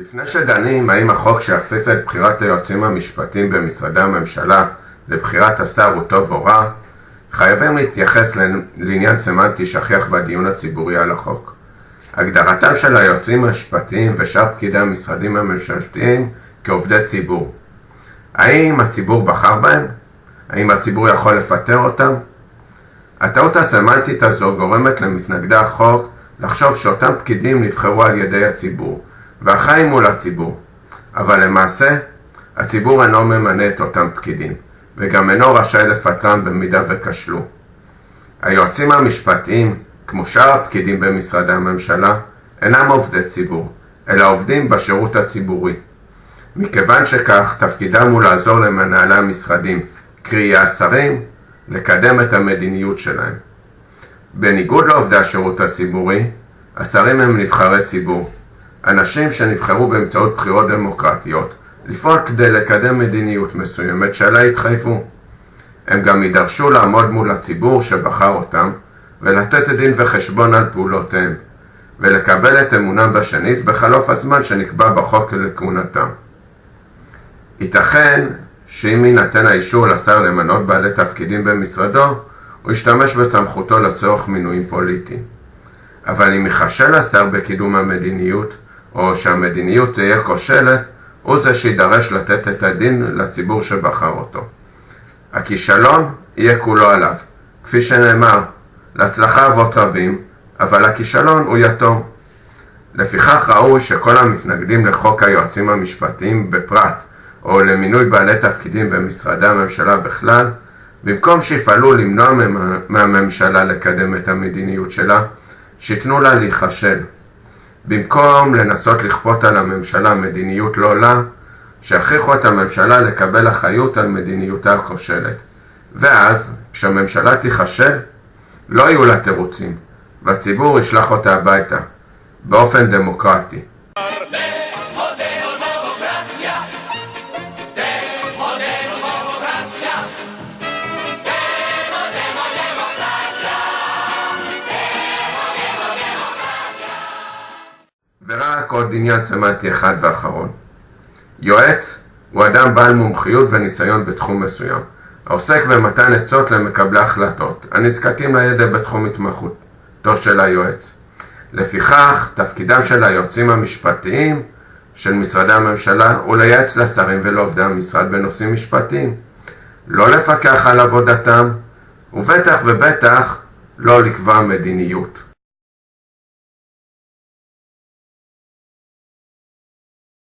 לפני שדנים האם החוק שיכפיף את בחירת היועצים המשפטיים במשרדי הממשלה לבחירת השר הוא טוב או רע, חייבים להתייחס לעניין סמנטי שכיח בדיון הציבורי על החוק. הגדרתם של היועצים המשפטיים ושאר פקידי המשרדים הממשלתיים כעובדי ציבור. האם הציבור בחר בהם? האם הציבור יכול לפטר אותם? הטעות הסמנטית הזו גורמת למתנגדי החוק לחשוב שאותם פקידים נבחרו על ידי הציבור, והחיים מול הציבור. אבל למעשה, הציבור אינו ממנה את אותם פקידים, וגם אינו רשאי לפטרם במידה וכשלו. היועצים המשפטיים, כמו שאר הפקידים במשרדי הממשלה, אינם עובדי ציבור, אלא עובדים בשירות הציבורי. מכיוון שכך, תפקידם הוא לעזור למנהלי המשרדים, קרי השרים, לקדם את המדיניות שלהם. בניגוד לעובדי השירות הציבורי, השרים הם נבחרי ציבור, אנשים שנבחרו באמצעות בחירות דמוקרטיות לפעול כדי לקדם מדיניות מסוימת שעליה התחייבו. הם גם יידרשו לעמוד מול הציבור שבחר אותם ולתת דין וחשבון על פעולותיהם ולקבל את אמונם בשנית בחלוף הזמן שנקבע בחוק לכהונתם. ייתכן שאם יינתן האישור לשר למנות בעלי תפקידים במשרדו, הוא ישתמש בסמכותו לצורך מינויים פוליטיים. אבל אם ייכשל השר בקידום המדיניות, או שהמדיניות תהיה כושלת, הוא זה שידרש לתת את הדין לציבור שבחר אותו. הכישלון יהיה כולו עליו. כפי שנאמר, להצלחה אבות רבים, אבל הכישלון הוא יתום. לפיכך ראוי שכל המתנגדים לחוק היועצים המשפטיים בפרט, או למינוי בעלי תפקידים במשרדי הממשלה בכלל, במקום שיפעלו למנוע מהממשלה לקדם את המדיניות שלה, שיתנו לה להיכשל. במקום לנסות לכפות על הממשלה מדיניות לא לה, שיכריחו את הממשלה לקבל אחריות על מדיניותה הכושלת. ואז, כשהממשלה תיכשל, לא יהיו לה תירוצים, והציבור ישלח אותה הביתה, באופן דמוקרטי. ורק עוד עניין סמנטי אחד ואחרון. יועץ הוא אדם בעל מומחיות וניסיון בתחום מסוים, העוסק במתן עצות למקבלי החלטות, הנזקקים לידע בתחום התמחותו של היועץ. לפיכך, תפקידם של היועצים המשפטיים של משרדי הממשלה הוא לייעץ לשרים ולעובדי המשרד בנושאים משפטיים. לא לפקח על עבודתם, ובטח ובטח לא לקבוע מדיניות.